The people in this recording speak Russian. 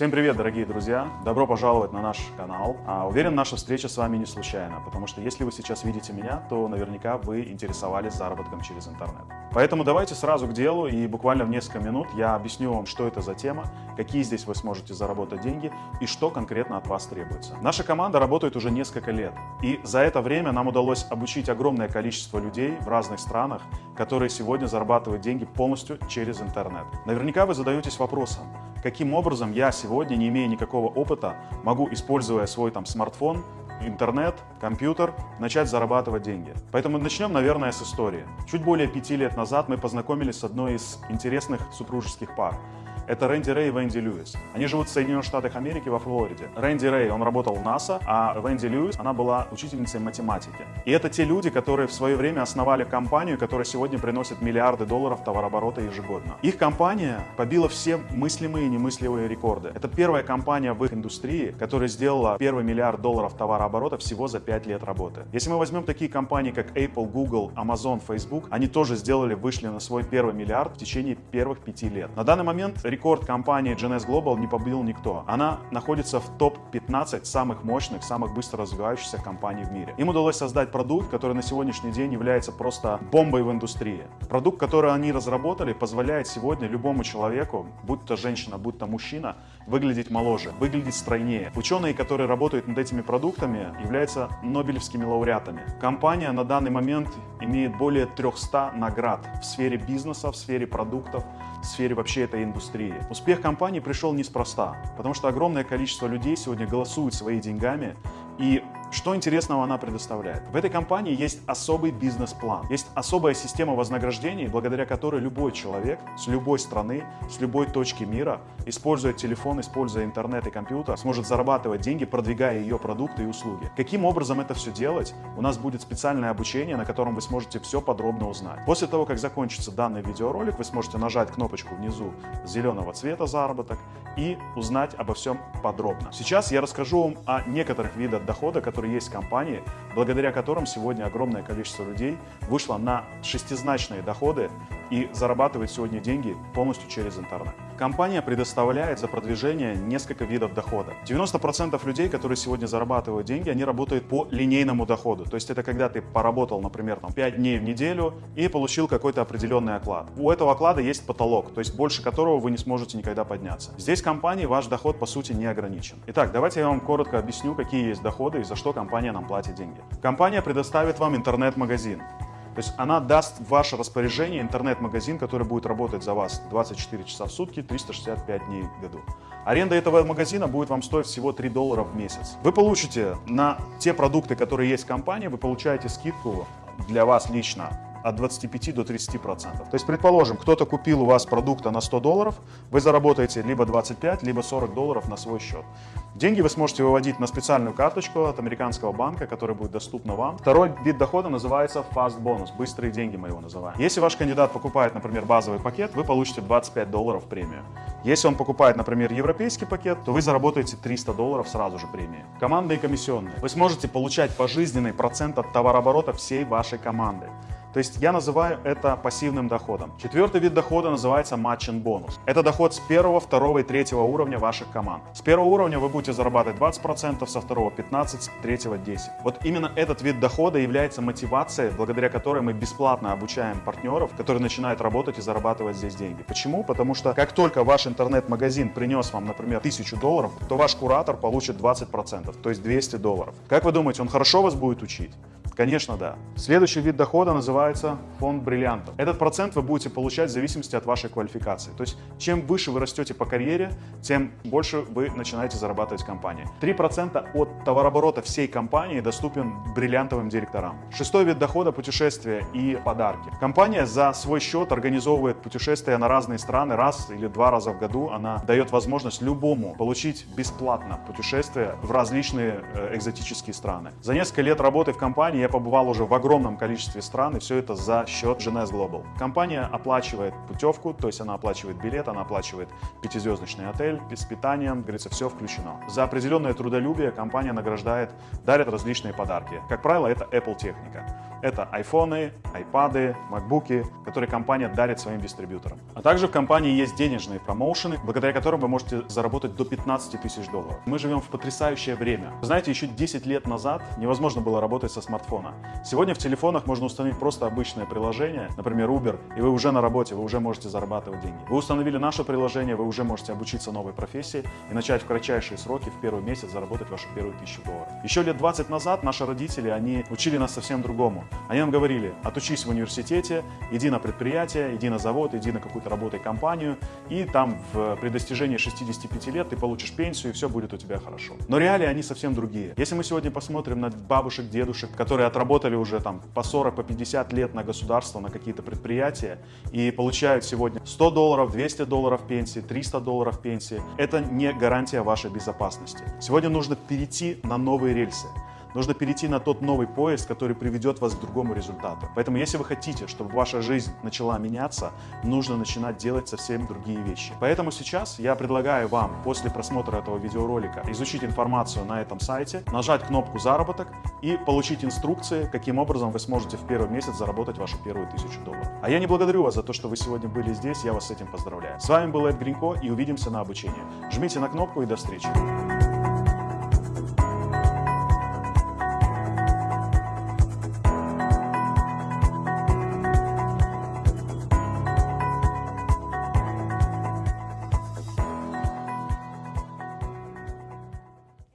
Всем привет, дорогие друзья! Добро пожаловать на наш канал. А, уверен, наша встреча с вами не случайна, потому что если вы сейчас видите меня, то наверняка вы интересовались заработком через интернет. Поэтому давайте сразу к делу, и буквально в несколько минут я объясню вам, что это за тема, какие здесь вы сможете заработать деньги и что конкретно от вас требуется. Наша команда работает уже несколько лет, и за это время нам удалось обучить огромное количество людей в разных странах, которые сегодня зарабатывают деньги полностью через интернет. Наверняка вы задаетесь вопросом, каким образом я сегодня, не имея никакого опыта, могу, используя свой там смартфон, интернет, компьютер, начать зарабатывать деньги. Поэтому начнем, наверное, с истории. Чуть более пяти лет назад мы познакомились с одной из интересных супружеских пар. Это Рэнди Рэй и Венди Льюис. Они живут в Соединенных Штатах Америки во Флориде. Рэнди Рэй, он работал в НАСА, а Венди Льюис, она была учительницей математики. И это те люди, которые в свое время основали компанию, которая сегодня приносит миллиарды долларов товарооборота ежегодно. Их компания побила все мыслимые и немыслимые рекорды. Это первая компания в их индустрии, которая сделала первый миллиард долларов товарооборота всего за 5 лет работы. Если мы возьмем такие компании, как Apple, Google, Amazon, Facebook, они тоже сделали, вышли на свой первый миллиард в течение первых пяти лет. На данный момент рекорд компании GNS Global не побил никто. Она находится в топ-15 самых мощных, самых быстро развивающихся компаний в мире. Им удалось создать продукт, который на сегодняшний день является просто бомбой в индустрии. Продукт, который они разработали, позволяет сегодня любому человеку, будь то женщина, будь то мужчина, выглядеть моложе, выглядеть стройнее. Ученые, которые работают над этими продуктами, являются нобелевскими лауреатами. Компания на данный момент имеет более 300 наград в сфере бизнеса, в сфере продуктов, в сфере вообще этой индустрии. Успех компании пришел неспроста, потому что огромное количество людей сегодня голосуют своими деньгами и что интересного она предоставляет? В этой компании есть особый бизнес-план, есть особая система вознаграждений, благодаря которой любой человек с любой страны, с любой точки мира, используя телефон, используя интернет и компьютер, сможет зарабатывать деньги, продвигая ее продукты и услуги. Каким образом это все делать? У нас будет специальное обучение, на котором вы сможете все подробно узнать. После того, как закончится данный видеоролик, вы сможете нажать кнопочку внизу зеленого цвета заработок и узнать обо всем подробно. Сейчас я расскажу вам о некоторых видах дохода, которые которые есть в компании, благодаря которым сегодня огромное количество людей вышло на шестизначные доходы и зарабатывает сегодня деньги полностью через интернет. Компания предоставляет за продвижение несколько видов дохода. 90% людей, которые сегодня зарабатывают деньги, они работают по линейному доходу. То есть это когда ты поработал, например, там, 5 дней в неделю и получил какой-то определенный оклад. У этого оклада есть потолок, то есть больше которого вы не сможете никогда подняться. Здесь компании ваш доход по сути не ограничен. Итак, давайте я вам коротко объясню, какие есть доходы и за что компания нам платит деньги. Компания предоставит вам интернет-магазин. То есть она даст в ваше распоряжение интернет-магазин, который будет работать за вас 24 часа в сутки, 365 дней в году. Аренда этого магазина будет вам стоить всего 3 доллара в месяц. Вы получите на те продукты, которые есть в компании, вы получаете скидку для вас лично от 25 до 30 процентов. То есть, предположим, кто-то купил у вас продукта на 100 долларов, вы заработаете либо 25, либо 40 долларов на свой счет. Деньги вы сможете выводить на специальную карточку от американского банка, которая будет доступна вам. Второй вид дохода называется Fast Bonus, быстрые деньги мы его называем. Если ваш кандидат покупает, например, базовый пакет, вы получите 25 долларов премию. Если он покупает, например, европейский пакет, то вы заработаете 300 долларов сразу же премии. Командные комиссионные. Вы сможете получать пожизненный процент от товарооборота всей вашей команды. То есть я называю это пассивным доходом. Четвертый вид дохода называется matching бонус. Это доход с первого, второго и третьего уровня ваших команд. С первого уровня вы будете зарабатывать 20%, со второго 15%, с третьего 10%. Вот именно этот вид дохода является мотивацией, благодаря которой мы бесплатно обучаем партнеров, которые начинают работать и зарабатывать здесь деньги. Почему? Потому что как только ваш интернет-магазин принес вам, например, 1000 долларов, то ваш куратор получит 20%, то есть 200 долларов. Как вы думаете, он хорошо вас будет учить? Конечно, да. Следующий вид дохода называется фонд бриллиантов. Этот процент вы будете получать в зависимости от вашей квалификации. То есть, чем выше вы растете по карьере, тем больше вы начинаете зарабатывать в компании. 3% от товарооборота всей компании доступен бриллиантовым директорам. Шестой вид дохода – путешествия и подарки. Компания за свой счет организовывает путешествия на разные страны раз или два раза в году. Она дает возможность любому получить бесплатно путешествие в различные э, экзотические страны. За несколько лет работы в компании я побывал уже в огромном количестве стран, и все это за счет GNS Global. Компания оплачивает путевку, то есть она оплачивает билет, она оплачивает пятизвездочный отель, с питанием, говорится, все включено. За определенное трудолюбие компания награждает, дарит различные подарки. Как правило, это Apple техника. Это айфоны, айпады, макбуки, которые компания дарит своим дистрибьюторам. А также в компании есть денежные промоушены, благодаря которым вы можете заработать до 15 тысяч долларов. Мы живем в потрясающее время. Знаете, еще 10 лет назад невозможно было работать со смартфона. Сегодня в телефонах можно установить просто обычное приложение, например, Uber, и вы уже на работе, вы уже можете зарабатывать деньги. Вы установили наше приложение, вы уже можете обучиться новой профессии и начать в кратчайшие сроки в первый месяц заработать вашу первую тысячу долларов. Еще лет 20 назад наши родители, они учили нас совсем другому. Они нам говорили, отучись в университете, иди на предприятие, иди на завод, иди на какую-то работу и компанию, и там в, при достижении 65 лет ты получишь пенсию, и все будет у тебя хорошо. Но реалии они совсем другие. Если мы сегодня посмотрим на бабушек, дедушек, которые отработали уже там по 40, по 50 лет на государство, на какие-то предприятия, и получают сегодня 100 долларов, 200 долларов пенсии, 300 долларов пенсии, это не гарантия вашей безопасности. Сегодня нужно перейти на новые рельсы. Нужно перейти на тот новый поезд, который приведет вас к другому результату. Поэтому, если вы хотите, чтобы ваша жизнь начала меняться, нужно начинать делать совсем другие вещи. Поэтому сейчас я предлагаю вам после просмотра этого видеоролика изучить информацию на этом сайте, нажать кнопку «Заработок» и получить инструкции, каким образом вы сможете в первый месяц заработать вашу первую тысячу долларов. А я не благодарю вас за то, что вы сегодня были здесь, я вас с этим поздравляю. С вами был Эд Гринько и увидимся на обучении. Жмите на кнопку и до встречи.